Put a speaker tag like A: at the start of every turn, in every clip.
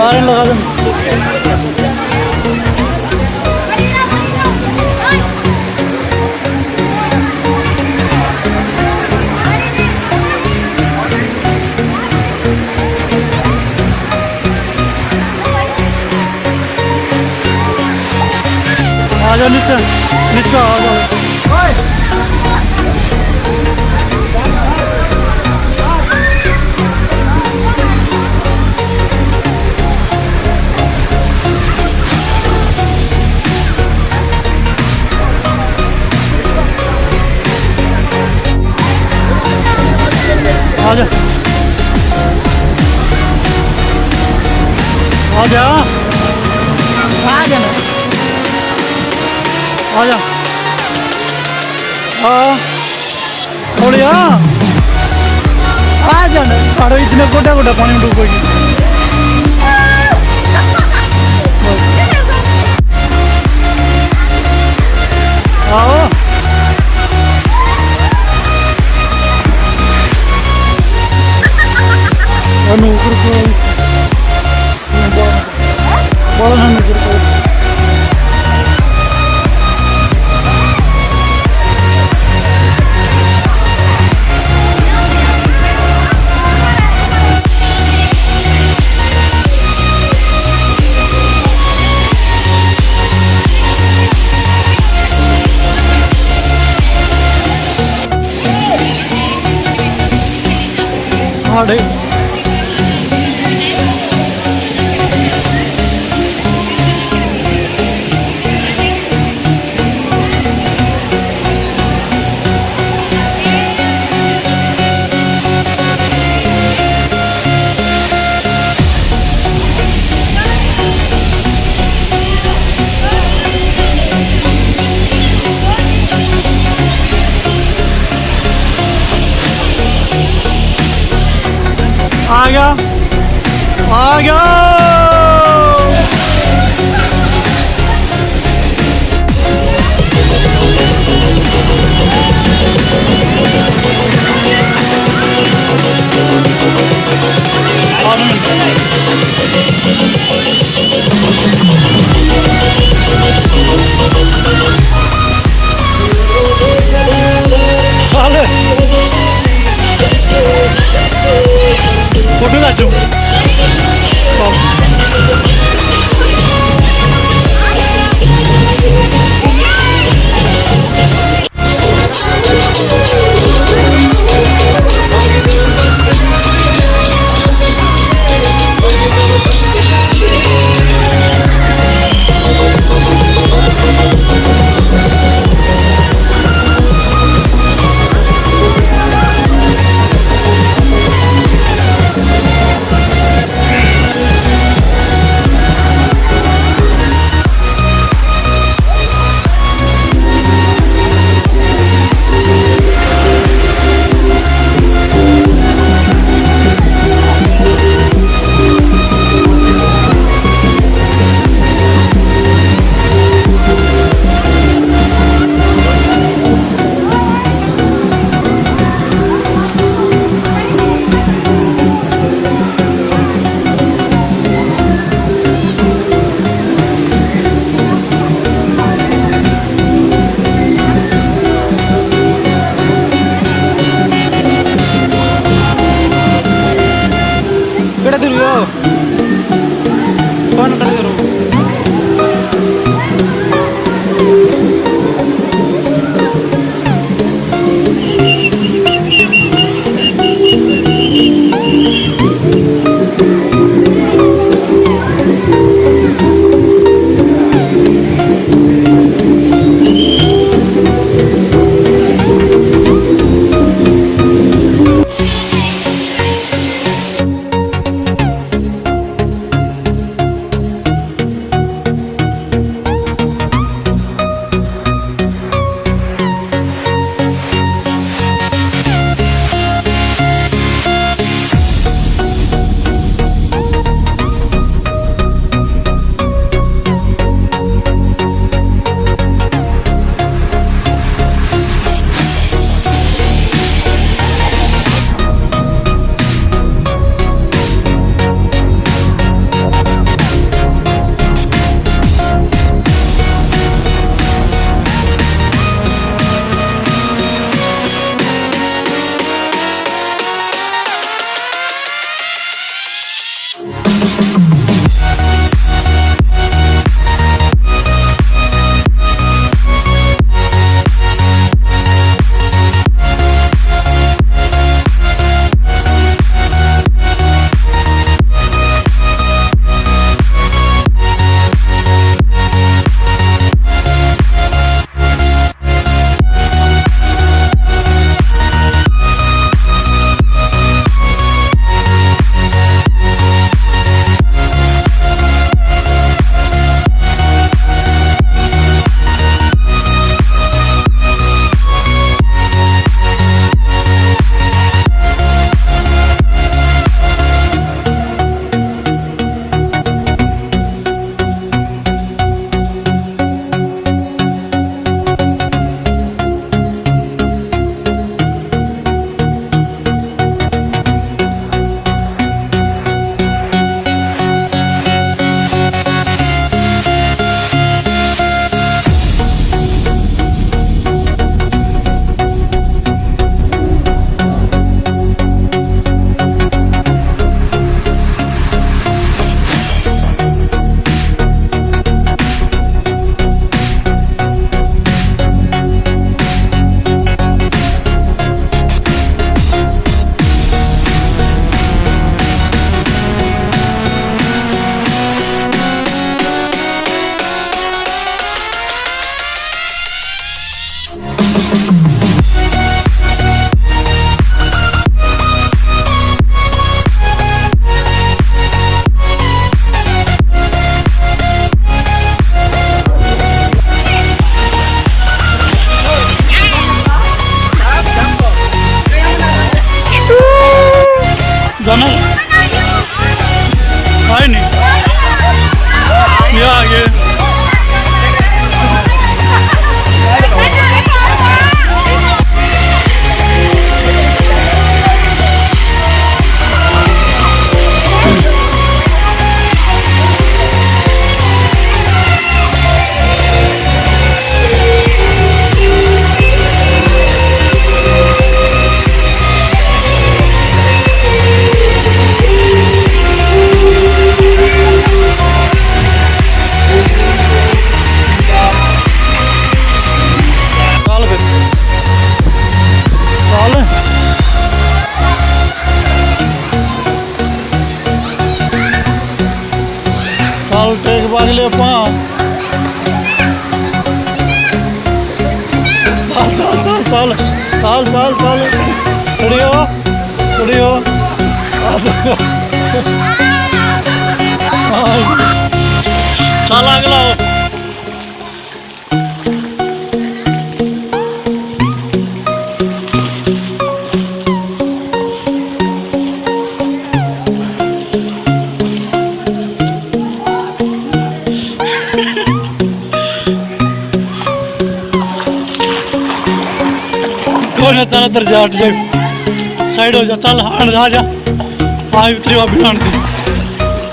A: Bağırırla kadın. Ağaca lütfen. Lütfen ağaca lütfen. Hayır. जा आ जा आ जा ना आ जा हाँ थोड़ी हाँ आ जा ना अरे इतने गोटा गोटा पानी में डूबेगी 二 아냐? 아냐? जाना है नहीं Oreo? Oreo? Salah kalau. Kau nak tanah terjatuh. Side हो जा, चल, हांड जा जा। आई उतरी वा बिहान थी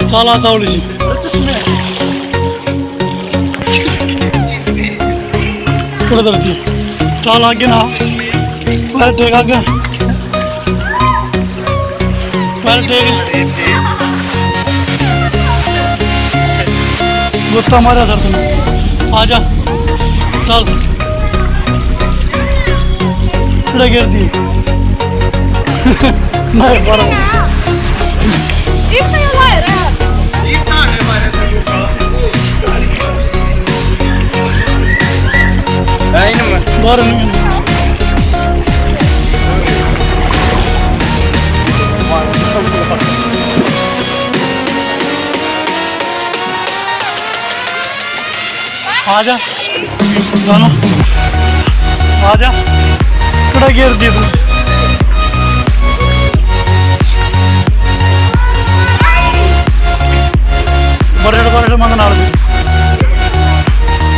A: चल आता उड़ी जी। थोड़ा दर थी चल, आगे ना। पैर टेक, आगे। पैर टेक। गुस्सा मारा सर तुम आ जा। चल। थोड़ा गिर दिए Vai, bora.
B: E saiu laranjado. E tá, né, parece Aí,
A: mano. Bora, menino. Ağaca. Lan Ağaca. Şuraya geri diyordum. ಹೊರಗಡೆ ಹೊರಗಡೆ ಮಂದ ನಾಳೆ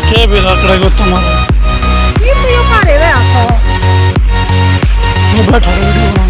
A: ಕೇ ಬೀರ ಆ ಕಡೆ ಗೊತ್ತು ಮಾಡಿ ನೀವು ಬೇಡ ಹೊರಗಡೆ